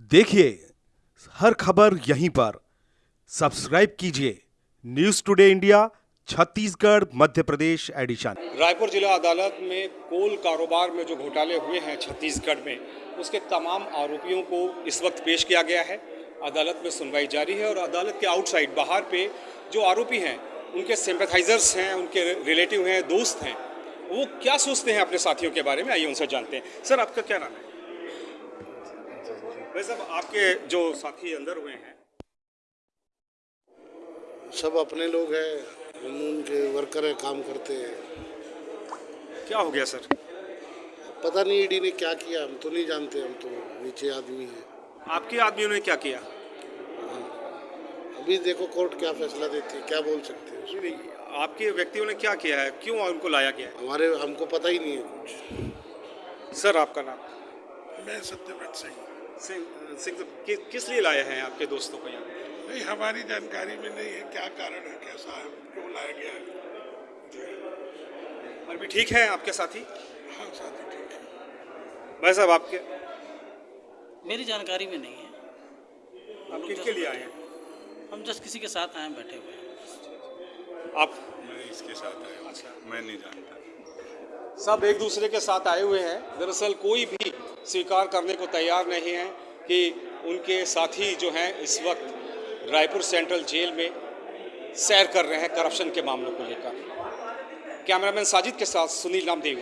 देखिए, हर खबर यहीं पर। सब्सक्राइब कीजिए news today India, Chhattisgarh, Madhya Pradesh, edition. Raipur जिला अदालत में कोल कारोबार में जो घोटाले हुए हैं छत्तीसगढ़ में, उसके तमाम आरोपियों को इस वक्त पेश किया गया है। अदालत में सुनवाई जारी है और अदालत के आउटसाइड बाहर पे जो आरोपी हैं, उनके सिंपथाइजर्स हैं, उनके रिलेटिव हैं, दोस्त हैं, वो क्या सोचते हैं अपने साथियों के बारे में? आइए उनसे जानते हैं। सर, आपका क्या नाम है? भाई साहब आपके जो साथी अंदर हुए हैं। सब अपने लोग हैं हम उनके वर्कर हैं काम करते हैं। क्या हो गया सर? पता नहीं ईडी ने क्या किया हम तो नहीं जानते हम तो नीचे आदमी हैं। आपके आदमियों ने क्या किया? अभी देखो कोर्ट क्या फैसला देती है क्या बोल सकते हैं नहीं, नहीं, आपके व्यक्तियों ने क्या किया है? क्यों उनको लाया गया? है हमारे हमको पता ही नहीं है कुछ। सर आपका नाम? मैं सत्यव्रत सिंह। सिंह सिंह कि, किस लिए लाए हैं आपके दोस्तों को यहाँ? नहीं हमारी जानकारी में नहीं है क्या कारण है कैसा है क्यों लाया गया है। अभी ठीक है आपके साथी? हाँ साथी ठीक है। भाई साहब आपके? मेरी जानकारी में नहीं है। आप किसके लिए आए हैं? हम जस्ट किसी के साथ आए हैं, बैठे हुए हैं। आप? मैं इसके साथ आया अच्छा। मैं नहीं जानता। सब एक दूसरे के साथ आए हुए हैं। दरअसल कोई भी स्वीकार करने को तैयार नहीं हैं कि उनके साथी जो हैं इस वक्त रायपुर सेंट्रल जेल में सैर कर रहे हैं करप्शन के मामलों को लेकर। कैमरामैन साजिद के साथ सुनील नामदेव